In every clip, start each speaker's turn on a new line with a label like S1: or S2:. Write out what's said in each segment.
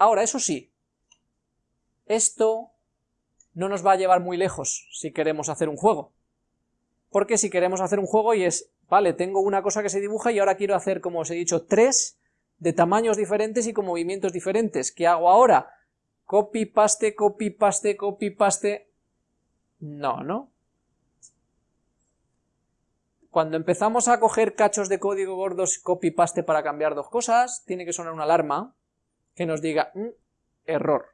S1: Ahora, eso sí, esto no nos va a llevar muy lejos si queremos hacer un juego. Porque si queremos hacer un juego y es, vale, tengo una cosa que se dibuja y ahora quiero hacer, como os he dicho, tres de tamaños diferentes y con movimientos diferentes. ¿Qué hago ahora? Copy, paste, copy, paste, copy, paste... No, ¿no? Cuando empezamos a coger cachos de código gordos copy-paste para cambiar dos cosas, tiene que sonar una alarma que nos diga, mm, error.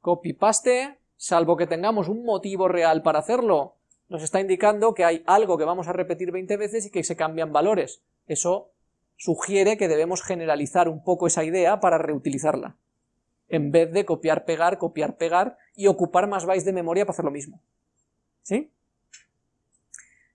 S1: Copy-paste, salvo que tengamos un motivo real para hacerlo, nos está indicando que hay algo que vamos a repetir 20 veces y que se cambian valores. Eso sugiere que debemos generalizar un poco esa idea para reutilizarla, en vez de copiar, pegar, copiar, pegar y ocupar más bytes de memoria para hacer lo mismo. ¿Sí?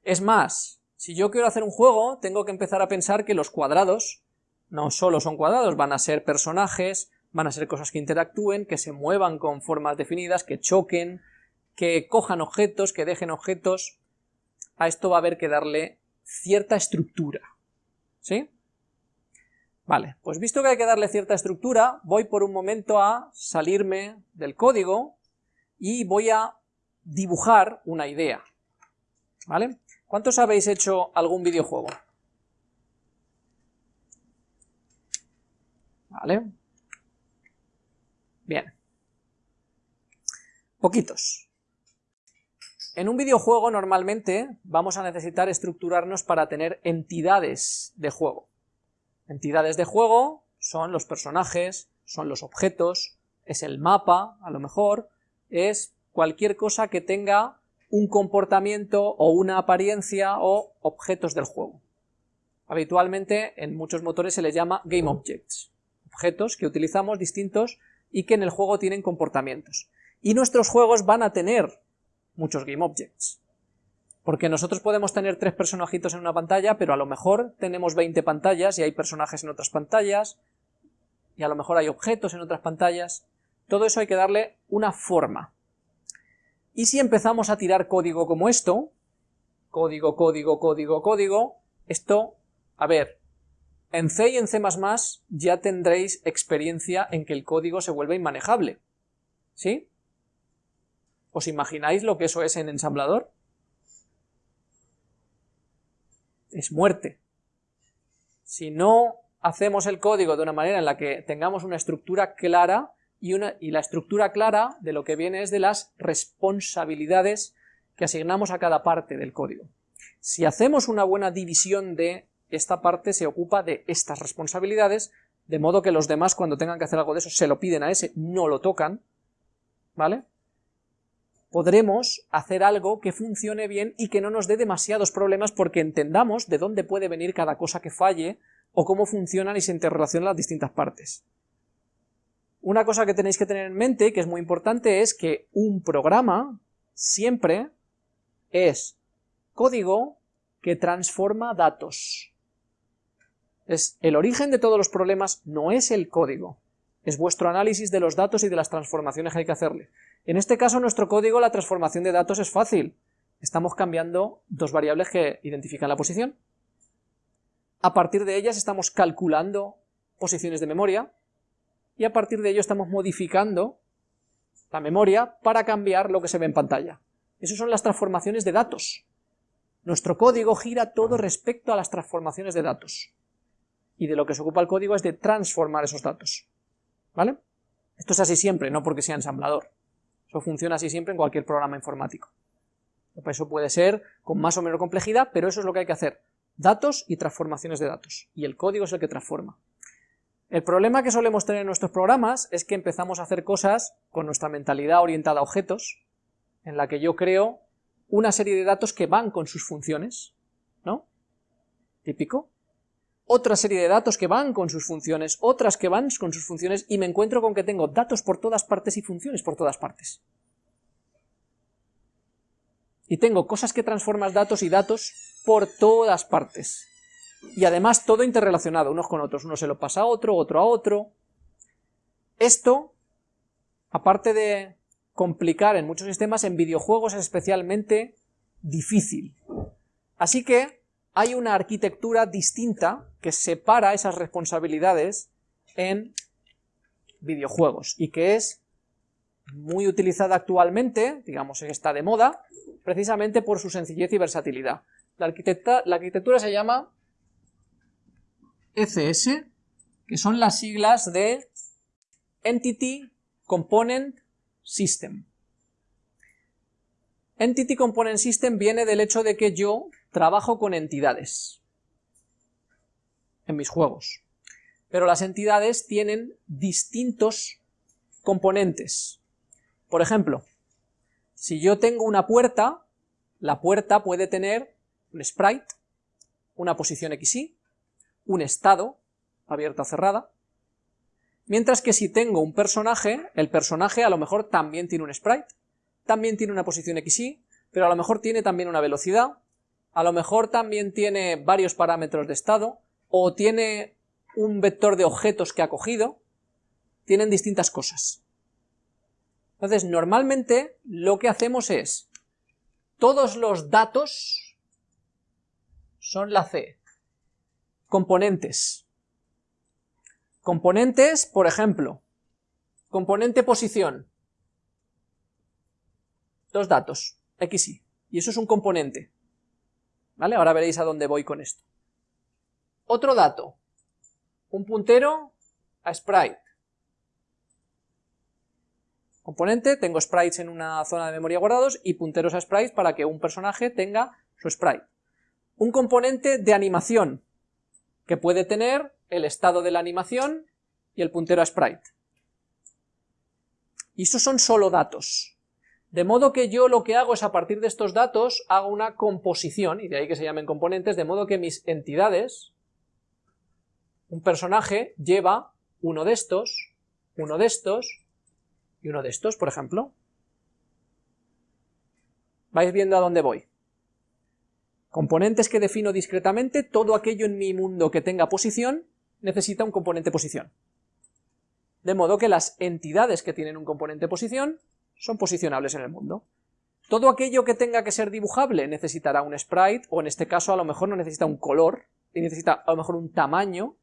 S1: Es más, si yo quiero hacer un juego, tengo que empezar a pensar que los cuadrados no solo son cuadrados, van a ser personajes, van a ser cosas que interactúen, que se muevan con formas definidas, que choquen, que cojan objetos, que dejen objetos. A esto va a haber que darle cierta estructura, ¿sí? Vale, pues visto que hay que darle cierta estructura, voy por un momento a salirme del código y voy a dibujar una idea, ¿vale? ¿Cuántos habéis hecho algún videojuego? ¿Vale? Bien. Poquitos. En un videojuego normalmente vamos a necesitar estructurarnos para tener entidades de juego. Entidades de juego son los personajes, son los objetos, es el mapa, a lo mejor, es cualquier cosa que tenga un comportamiento o una apariencia o objetos del juego. Habitualmente en muchos motores se les llama Game Objects, objetos que utilizamos distintos y que en el juego tienen comportamientos. Y nuestros juegos van a tener muchos Game Objects, porque nosotros podemos tener tres personajitos en una pantalla, pero a lo mejor tenemos 20 pantallas y hay personajes en otras pantallas, y a lo mejor hay objetos en otras pantallas. Todo eso hay que darle una forma. Y si empezamos a tirar código como esto, código, código, código, código, esto, a ver, en C y en C++ ya tendréis experiencia en que el código se vuelve inmanejable, ¿sí? ¿Os imagináis lo que eso es en ensamblador? Es muerte. Si no hacemos el código de una manera en la que tengamos una estructura clara, y, la estructura clara de lo que viene es de las responsabilidades que asignamos a cada parte del código. Si hacemos una buena división de esta parte se ocupa de estas responsabilidades, de modo que los demás cuando tengan que hacer algo de eso se lo piden a ese, no lo tocan, ¿vale? Podremos hacer algo que funcione bien y que no nos dé demasiados problemas porque entendamos de dónde puede venir cada cosa que falle o cómo funcionan y se interrelacionan las distintas partes. Una cosa que tenéis que tener en mente, que es muy importante, es que un programa siempre es código que transforma datos. Es el origen de todos los problemas no es el código, es vuestro análisis de los datos y de las transformaciones que hay que hacerle. En este caso, nuestro código, la transformación de datos es fácil. Estamos cambiando dos variables que identifican la posición. A partir de ellas estamos calculando posiciones de memoria, y a partir de ello estamos modificando la memoria para cambiar lo que se ve en pantalla. Esas son las transformaciones de datos. Nuestro código gira todo respecto a las transformaciones de datos. Y de lo que se ocupa el código es de transformar esos datos. ¿Vale? Esto es así siempre, no porque sea ensamblador. Eso funciona así siempre en cualquier programa informático. Eso puede ser con más o menos complejidad, pero eso es lo que hay que hacer. Datos y transformaciones de datos. Y el código es el que transforma. El problema que solemos tener en nuestros programas es que empezamos a hacer cosas con nuestra mentalidad orientada a objetos, en la que yo creo una serie de datos que van con sus funciones, ¿no? Típico. Otra serie de datos que van con sus funciones, otras que van con sus funciones, y me encuentro con que tengo datos por todas partes y funciones por todas partes. Y tengo cosas que transforman datos y datos por todas partes y además todo interrelacionado unos con otros, uno se lo pasa a otro, otro a otro. Esto, aparte de complicar en muchos sistemas, en videojuegos es especialmente difícil. Así que hay una arquitectura distinta que separa esas responsabilidades en videojuegos, y que es muy utilizada actualmente, digamos está de moda, precisamente por su sencillez y versatilidad. La, la arquitectura se llama ECS, que son las siglas de Entity Component System. Entity Component System viene del hecho de que yo trabajo con entidades. En mis juegos, pero las entidades tienen distintos componentes. Por ejemplo, si yo tengo una puerta, la puerta puede tener un sprite, una posición XY, un estado, abierta o cerrada, mientras que si tengo un personaje, el personaje a lo mejor también tiene un sprite, también tiene una posición XY, pero a lo mejor tiene también una velocidad, a lo mejor también tiene varios parámetros de estado, o tiene un vector de objetos que ha cogido, tienen distintas cosas. Entonces, normalmente lo que hacemos es, todos los datos son la C, componentes. Componentes, por ejemplo, componente posición, dos datos, x, y, y eso es un componente. ¿Vale? Ahora veréis a dónde voy con esto. Otro dato, un puntero a sprite. Componente, tengo sprites en una zona de memoria guardados y punteros a sprites para que un personaje tenga su sprite. Un componente de animación, que puede tener el estado de la animación y el puntero a sprite. Y esos son solo datos. De modo que yo lo que hago es a partir de estos datos hago una composición, y de ahí que se llamen componentes, de modo que mis entidades, un personaje lleva uno de estos, uno de estos y uno de estos, por ejemplo. Vais viendo a dónde voy. Componentes que defino discretamente, todo aquello en mi mundo que tenga posición necesita un componente posición. De modo que las entidades que tienen un componente posición son posicionables en el mundo. Todo aquello que tenga que ser dibujable necesitará un sprite, o en este caso a lo mejor no necesita un color, y necesita a lo mejor un tamaño,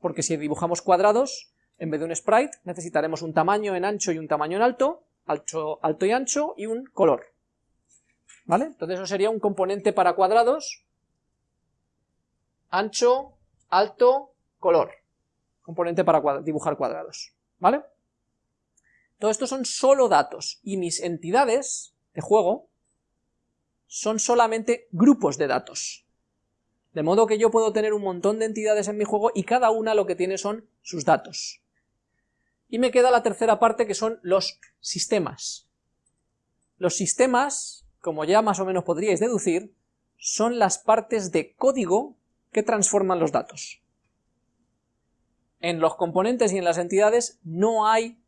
S1: porque si dibujamos cuadrados, en vez de un sprite, necesitaremos un tamaño en ancho y un tamaño en alto, alto, alto y ancho, y un color. ¿Vale? Entonces eso sería un componente para cuadrados, ancho, alto, color. Componente para dibujar cuadrados. ¿Vale? Todo esto son solo datos, y mis entidades de juego son solamente grupos de datos. De modo que yo puedo tener un montón de entidades en mi juego y cada una lo que tiene son sus datos. Y me queda la tercera parte que son los sistemas. Los sistemas, como ya más o menos podríais deducir, son las partes de código que transforman los datos. En los componentes y en las entidades no hay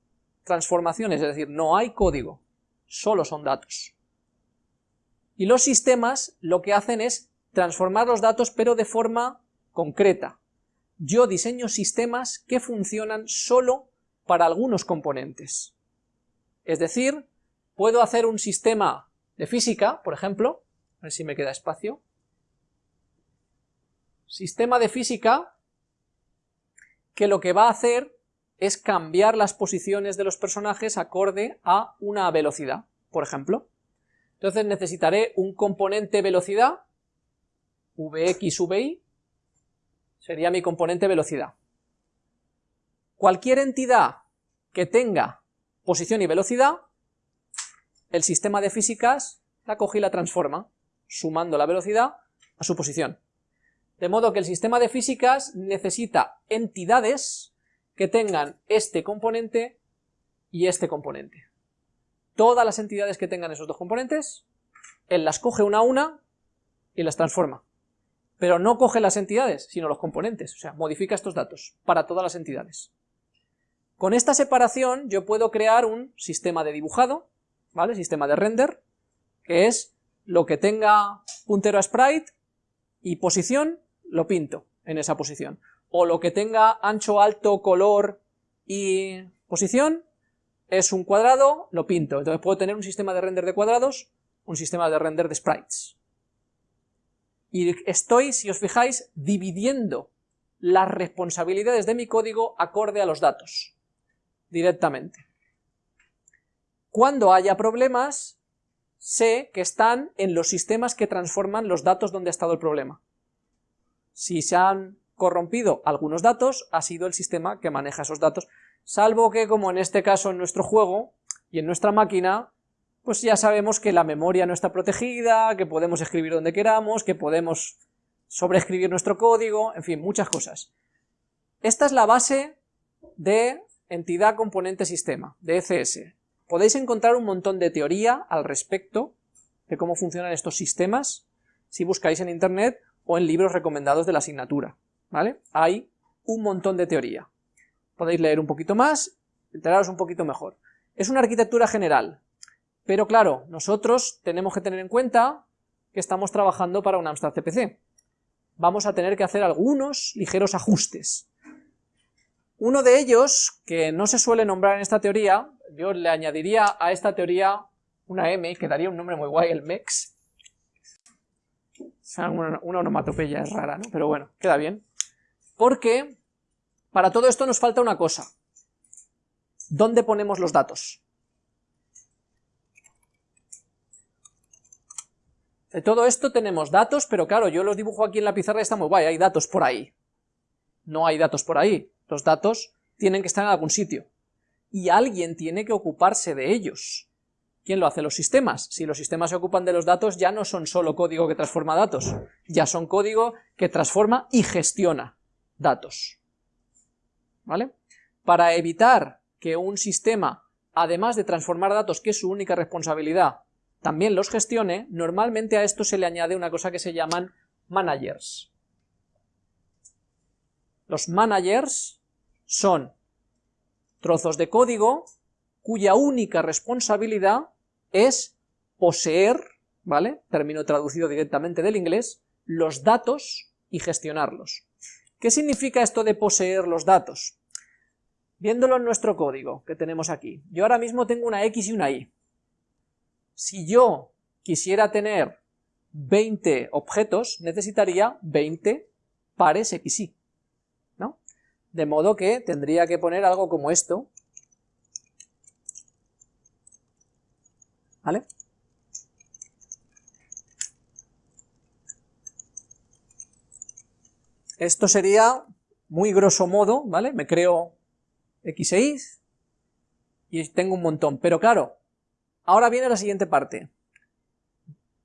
S1: transformaciones, es decir, no hay código, solo son datos. Y los sistemas lo que hacen es transformar los datos pero de forma concreta. Yo diseño sistemas que funcionan solo para algunos componentes. Es decir, puedo hacer un sistema de física, por ejemplo, a ver si me queda espacio, sistema de física que lo que va a hacer es cambiar las posiciones de los personajes acorde a una velocidad, por ejemplo. Entonces necesitaré un componente velocidad Vx, Vi, sería mi componente velocidad. Cualquier entidad que tenga posición y velocidad, el sistema de físicas la coge y la transforma, sumando la velocidad a su posición. De modo que el sistema de físicas necesita entidades que tengan este componente y este componente. Todas las entidades que tengan esos dos componentes, él las coge una a una y las transforma pero no coge las entidades, sino los componentes, o sea, modifica estos datos para todas las entidades. Con esta separación yo puedo crear un sistema de dibujado, ¿vale? Sistema de render, que es lo que tenga puntero a sprite y posición, lo pinto en esa posición. O lo que tenga ancho, alto, color y posición, es un cuadrado, lo pinto. Entonces puedo tener un sistema de render de cuadrados, un sistema de render de sprites y estoy, si os fijáis, dividiendo las responsabilidades de mi código acorde a los datos. directamente. Cuando haya problemas, sé que están en los sistemas que transforman los datos donde ha estado el problema. Si se han corrompido algunos datos, ha sido el sistema que maneja esos datos, salvo que, como en este caso en nuestro juego y en nuestra máquina, pues ya sabemos que la memoria no está protegida, que podemos escribir donde queramos, que podemos sobreescribir nuestro código, en fin, muchas cosas. Esta es la base de entidad componente sistema, de ECS. Podéis encontrar un montón de teoría al respecto de cómo funcionan estos sistemas si buscáis en internet o en libros recomendados de la asignatura, ¿vale? Hay un montón de teoría. Podéis leer un poquito más, enteraros un poquito mejor. Es una arquitectura general, pero claro, nosotros tenemos que tener en cuenta que estamos trabajando para un Amstrad CPC. Vamos a tener que hacer algunos ligeros ajustes. Uno de ellos, que no se suele nombrar en esta teoría, yo le añadiría a esta teoría una M, que daría un nombre muy guay, el MEX. Una, una onomatopeya es rara, ¿no? Pero bueno, queda bien. Porque para todo esto nos falta una cosa. ¿Dónde ponemos los datos? De todo esto tenemos datos, pero claro, yo los dibujo aquí en la pizarra y está muy guay, hay datos por ahí. No hay datos por ahí. Los datos tienen que estar en algún sitio. Y alguien tiene que ocuparse de ellos. ¿Quién lo hace? Los sistemas. Si los sistemas se ocupan de los datos, ya no son solo código que transforma datos, ya son código que transforma y gestiona datos. ¿Vale? Para evitar que un sistema, además de transformar datos, que es su única responsabilidad, también los gestione, normalmente a esto se le añade una cosa que se llaman managers. Los managers son trozos de código cuya única responsabilidad es poseer, ¿vale? Término traducido directamente del inglés, los datos y gestionarlos. ¿Qué significa esto de poseer los datos? Viéndolo en nuestro código que tenemos aquí, yo ahora mismo tengo una X y una Y. Si yo quisiera tener 20 objetos, necesitaría 20 pares XY. De modo que tendría que poner algo como esto. ¿Vale? Esto sería muy grosso modo, ¿vale? Me creo x e y tengo un montón. Pero claro, ahora viene la siguiente parte.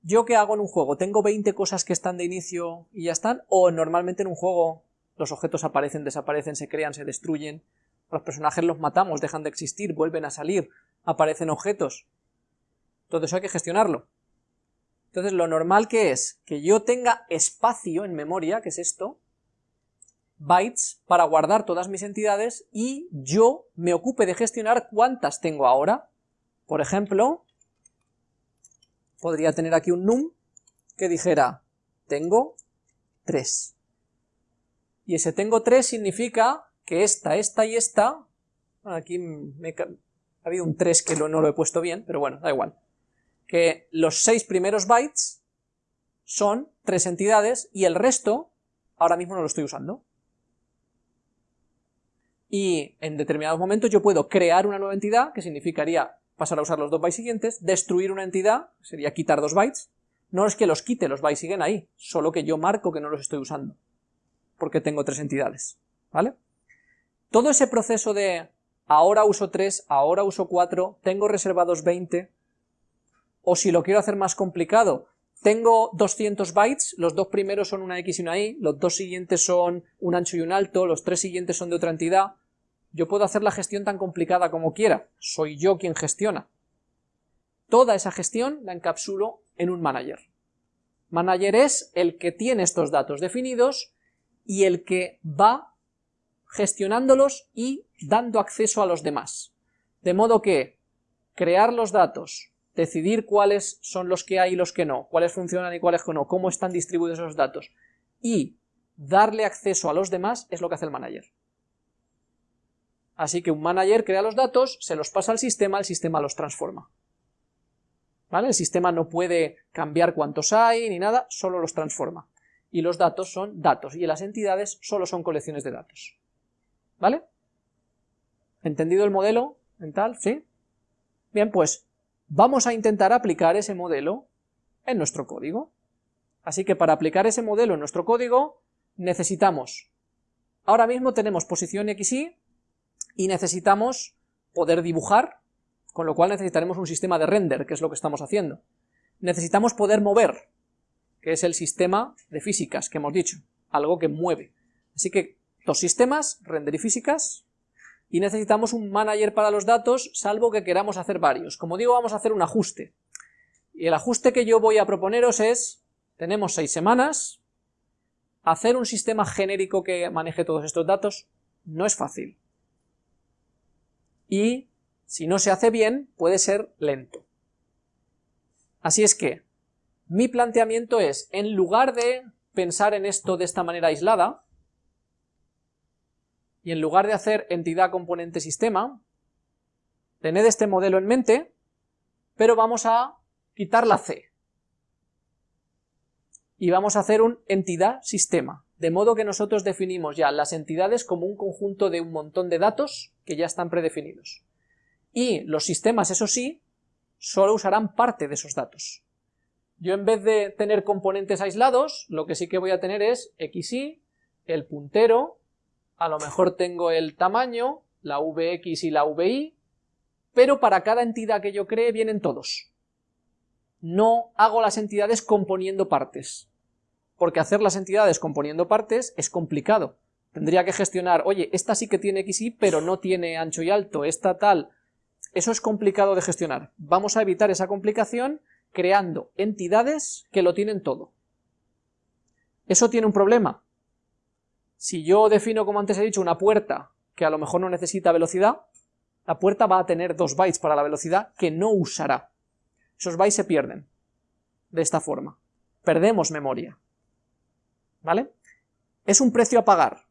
S1: ¿Yo qué hago en un juego? ¿Tengo 20 cosas que están de inicio y ya están? ¿O normalmente en un juego los objetos aparecen, desaparecen, se crean, se destruyen, los personajes los matamos, dejan de existir, vuelven a salir, aparecen objetos. Eso hay que gestionarlo. Entonces lo normal que es que yo tenga espacio en memoria, que es esto, bytes, para guardar todas mis entidades y yo me ocupe de gestionar cuántas tengo ahora. Por ejemplo, podría tener aquí un num que dijera, tengo 3. Y ese tengo 3 significa que esta, esta y esta, aquí me, ha habido un 3 que no lo he puesto bien, pero bueno, da igual, que los 6 primeros bytes son tres entidades y el resto ahora mismo no lo estoy usando. Y en determinados momentos yo puedo crear una nueva entidad, que significaría pasar a usar los dos bytes siguientes, destruir una entidad, sería quitar dos bytes, no es que los quite, los bytes siguen ahí, solo que yo marco que no los estoy usando porque tengo tres entidades, ¿vale? Todo ese proceso de ahora uso 3, ahora uso 4, tengo reservados 20, o si lo quiero hacer más complicado, tengo 200 bytes, los dos primeros son una X y una Y, los dos siguientes son un ancho y un alto, los tres siguientes son de otra entidad, yo puedo hacer la gestión tan complicada como quiera, soy yo quien gestiona. Toda esa gestión la encapsulo en un manager. Manager es el que tiene estos datos definidos y el que va gestionándolos y dando acceso a los demás. De modo que crear los datos, decidir cuáles son los que hay y los que no, cuáles funcionan y cuáles no, cómo están distribuidos esos datos, y darle acceso a los demás es lo que hace el manager. Así que un manager crea los datos, se los pasa al sistema, el sistema los transforma. ¿Vale? El sistema no puede cambiar cuántos hay ni nada, solo los transforma y los datos son datos, y las entidades solo son colecciones de datos. ¿Vale? ¿Entendido el modelo mental? ¿Sí? Bien, pues vamos a intentar aplicar ese modelo en nuestro código. Así que para aplicar ese modelo en nuestro código necesitamos, ahora mismo tenemos posición x, y y necesitamos poder dibujar, con lo cual necesitaremos un sistema de render, que es lo que estamos haciendo. Necesitamos poder mover, que es el sistema de físicas que hemos dicho, algo que mueve. Así que dos sistemas, render y físicas, y necesitamos un manager para los datos, salvo que queramos hacer varios. Como digo, vamos a hacer un ajuste. Y el ajuste que yo voy a proponeros es, tenemos seis semanas, hacer un sistema genérico que maneje todos estos datos no es fácil. Y si no se hace bien, puede ser lento. Así es que, mi planteamiento es, en lugar de pensar en esto de esta manera aislada, y en lugar de hacer entidad componente sistema, tened este modelo en mente, pero vamos a quitar la C. Y vamos a hacer un entidad sistema, de modo que nosotros definimos ya las entidades como un conjunto de un montón de datos que ya están predefinidos. Y los sistemas, eso sí, solo usarán parte de esos datos. Yo en vez de tener componentes aislados, lo que sí que voy a tener es xy, el puntero, a lo mejor tengo el tamaño, la vx y la vi, pero para cada entidad que yo cree vienen todos. No hago las entidades componiendo partes, porque hacer las entidades componiendo partes es complicado. Tendría que gestionar, oye, esta sí que tiene xy, pero no tiene ancho y alto, esta tal... Eso es complicado de gestionar. Vamos a evitar esa complicación creando entidades que lo tienen todo. Eso tiene un problema, si yo defino, como antes he dicho, una puerta que a lo mejor no necesita velocidad, la puerta va a tener dos bytes para la velocidad que no usará. Esos bytes se pierden de esta forma. Perdemos memoria. ¿Vale? Es un precio a pagar,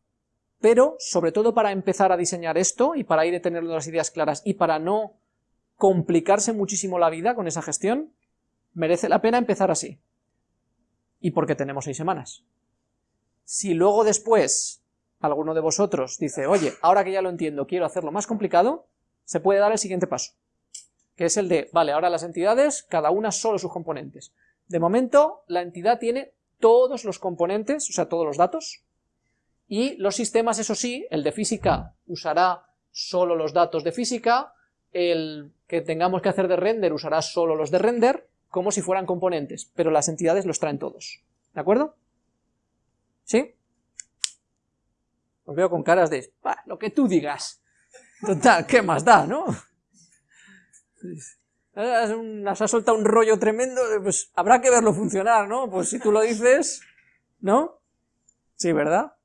S1: pero sobre todo para empezar a diseñar esto y para ir a tener las ideas claras y para no complicarse muchísimo la vida con esa gestión, merece la pena empezar así. Y porque tenemos seis semanas. Si luego después alguno de vosotros dice, oye, ahora que ya lo entiendo, quiero hacerlo más complicado, se puede dar el siguiente paso, que es el de, vale, ahora las entidades, cada una solo sus componentes. De momento, la entidad tiene todos los componentes, o sea, todos los datos, y los sistemas, eso sí, el de física usará solo los datos de física, el que tengamos que hacer de render usará solo los de render, como si fueran componentes, pero las entidades los traen todos, ¿de acuerdo? ¿Sí? Os veo con caras de, lo que tú digas. Total, ¿qué más da, no? Nos ha soltado un rollo tremendo, pues habrá que verlo funcionar, ¿no? Pues si tú lo dices, ¿no? Sí, ¿verdad?